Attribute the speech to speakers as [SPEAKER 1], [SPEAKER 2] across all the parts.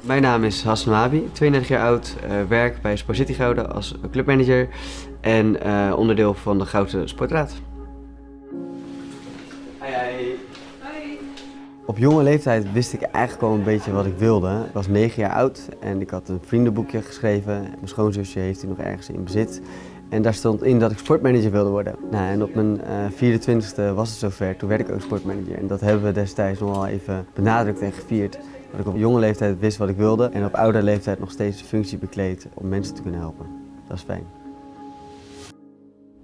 [SPEAKER 1] Mijn naam is Hassan Mabi, 32 jaar oud, uh, werk bij Sport City Gouden als clubmanager en uh, onderdeel van de Gouden Sportraad. Hi, hi. Op jonge leeftijd wist ik eigenlijk al een beetje wat ik wilde. Ik was 9 jaar oud en ik had een vriendenboekje geschreven. Mijn schoonzusje heeft die nog ergens in bezit. En daar stond in dat ik sportmanager wilde worden. Nou, en op mijn uh, 24e was het zover, toen werd ik ook sportmanager. En dat hebben we destijds nog wel even benadrukt en gevierd. Dat ik op jonge leeftijd wist wat ik wilde en op oude leeftijd nog steeds de functie bekleed om mensen te kunnen helpen. Dat is fijn.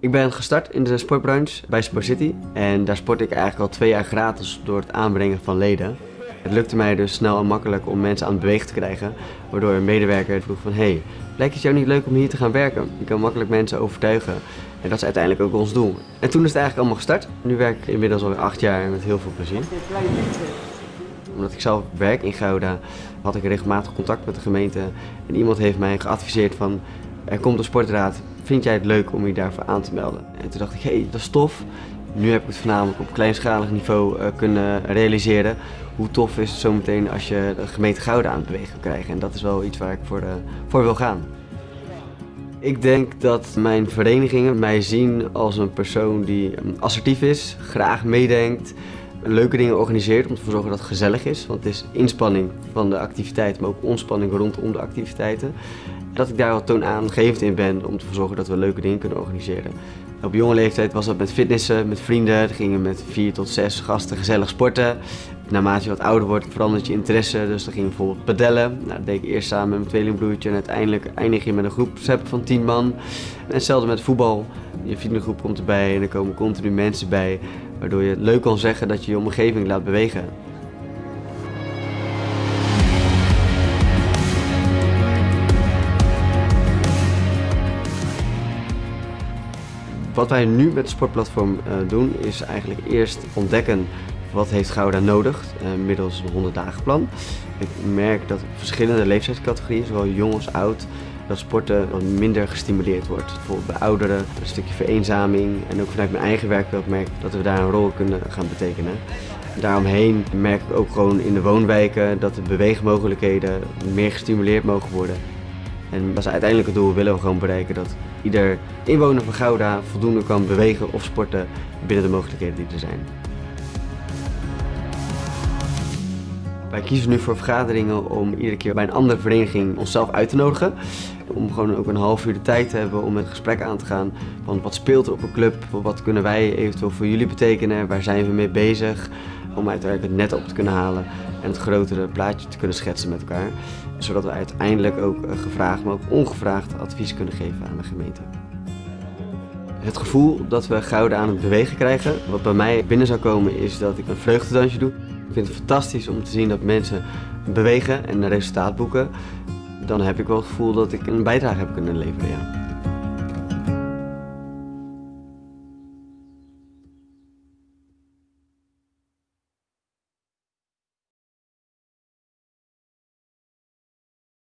[SPEAKER 1] Ik ben gestart in de sportbranche bij Sport City en daar sport ik eigenlijk al twee jaar gratis door het aanbrengen van leden. Het lukte mij dus snel en makkelijk om mensen aan het bewegen te krijgen, waardoor een medewerker vroeg van hey, lijkt het jou niet leuk om hier te gaan werken? Je kan makkelijk mensen overtuigen en dat is uiteindelijk ook ons doel. En toen is het eigenlijk allemaal gestart. Nu werk ik inmiddels alweer acht jaar met heel veel plezier omdat ik zelf werk in Gouda, had ik regelmatig contact met de gemeente. En iemand heeft mij geadviseerd van, er komt een sportraad, vind jij het leuk om je daarvoor aan te melden? En toen dacht ik, hé, hey, dat is tof. Nu heb ik het voornamelijk op kleinschalig niveau uh, kunnen realiseren. Hoe tof is het zometeen als je de gemeente Gouda aan het bewegen kan krijgen. En dat is wel iets waar ik voor, uh, voor wil gaan. Ik denk dat mijn verenigingen mij zien als een persoon die assertief is, graag meedenkt, leuke dingen organiseert om te zorgen dat het gezellig is. Want het is inspanning van de activiteit, maar ook ontspanning rondom de activiteiten. Dat ik daar wel toonaangevend in ben om te zorgen dat we leuke dingen kunnen organiseren. Op jonge leeftijd was dat met fitnessen, met vrienden. Dan gingen met vier tot zes gasten gezellig sporten. Naarmate je wat ouder wordt verandert je interesse. Dus dan ging je bijvoorbeeld padellen. Nou, dat deed ik eerst samen met mijn tweelingbroertje. En uiteindelijk eindig je met een groepsapp van 10 man. En hetzelfde met voetbal. Je vriendengroep komt erbij en er komen continu mensen bij. Waardoor je leuk kan zeggen dat je je omgeving laat bewegen. Wat wij nu met het sportplatform uh, doen is eigenlijk eerst ontdekken wat heeft Gouda nodig uh, middels een 100 dagen plan. Ik merk dat verschillende leeftijdscategorieën, zowel jong als oud, dat sporten wat minder gestimuleerd wordt. Bijvoorbeeld bij ouderen een stukje vereenzaming en ook vanuit mijn eigen werkveld merk ik dat we daar een rol kunnen gaan betekenen. Daaromheen merk ik ook gewoon in de woonwijken dat de beweegmogelijkheden meer gestimuleerd mogen worden. En dat is uiteindelijk het doel, willen we gewoon bereiken dat ieder inwoner van Gouda voldoende kan bewegen of sporten binnen de mogelijkheden die er zijn. Wij kiezen nu voor vergaderingen om iedere keer bij een andere vereniging onszelf uit te nodigen. Om gewoon ook een half uur de tijd te hebben om het gesprek aan te gaan. Van wat speelt er op een club? Wat kunnen wij eventueel voor jullie betekenen? Waar zijn we mee bezig? Om uiteindelijk het net op te kunnen halen en het grotere plaatje te kunnen schetsen met elkaar. Zodat we uiteindelijk ook eh, gevraagd, maar ook ongevraagd advies kunnen geven aan de gemeente. Het gevoel dat we gouden aan het bewegen krijgen, wat bij mij binnen zou komen is dat ik een vreugdedansje doe. Ik vind het fantastisch om te zien dat mensen bewegen en resultaat boeken. Dan heb ik wel het gevoel dat ik een bijdrage heb kunnen leveren. Ja.